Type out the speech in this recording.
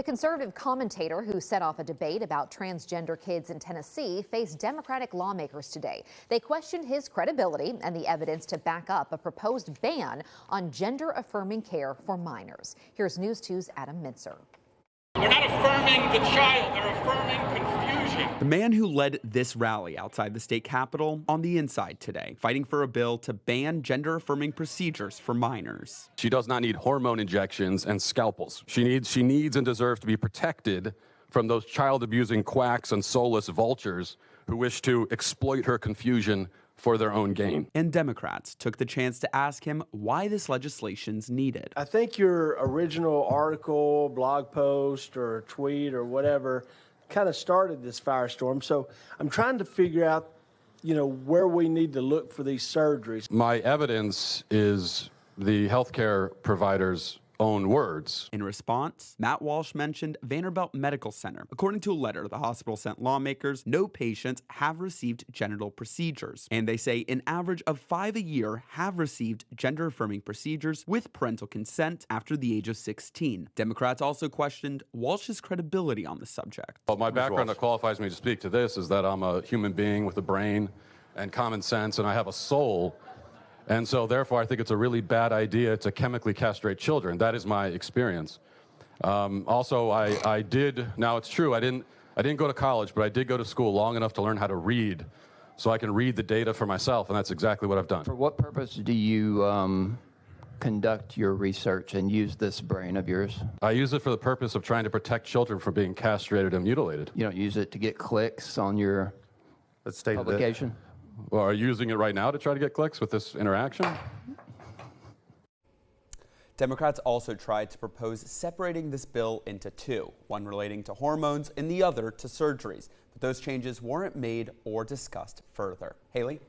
The conservative commentator who set off a debate about transgender kids in Tennessee faced Democratic lawmakers today. They questioned his credibility and the evidence to back up a proposed ban on gender affirming care for minors. Here's News 2's Adam Mitzer. They're not affirming the child, they're affirming. The man who led this rally outside the state capitol on the inside today, fighting for a bill to ban gender affirming procedures for minors. She does not need hormone injections and scalpels. She needs, she needs and deserves to be protected from those child abusing quacks and soulless vultures who wish to exploit her confusion for their own gain. And Democrats took the chance to ask him why this legislation's needed. I think your original article, blog post, or tweet, or whatever kind of started this firestorm. So I'm trying to figure out, you know, where we need to look for these surgeries. My evidence is the healthcare providers own words. In response, Matt Walsh mentioned Vanderbilt Medical Center. According to a letter the hospital sent lawmakers, no patients have received genital procedures. And they say an average of five a year have received gender affirming procedures with parental consent after the age of 16. Democrats also questioned Walsh's credibility on the subject. Well, my background that qualifies me to speak to this is that I'm a human being with a brain and common sense, and I have a soul and so therefore, I think it's a really bad idea to chemically castrate children. That is my experience. Um, also, I, I did, now it's true, I didn't, I didn't go to college, but I did go to school long enough to learn how to read so I can read the data for myself, and that's exactly what I've done. For what purpose do you um, conduct your research and use this brain of yours? I use it for the purpose of trying to protect children from being castrated and mutilated. You don't use it to get clicks on your publication? Well, are you using it right now to try to get clicks with this interaction? Democrats also tried to propose separating this bill into two, one relating to hormones and the other to surgeries. But those changes weren't made or discussed further. Haley?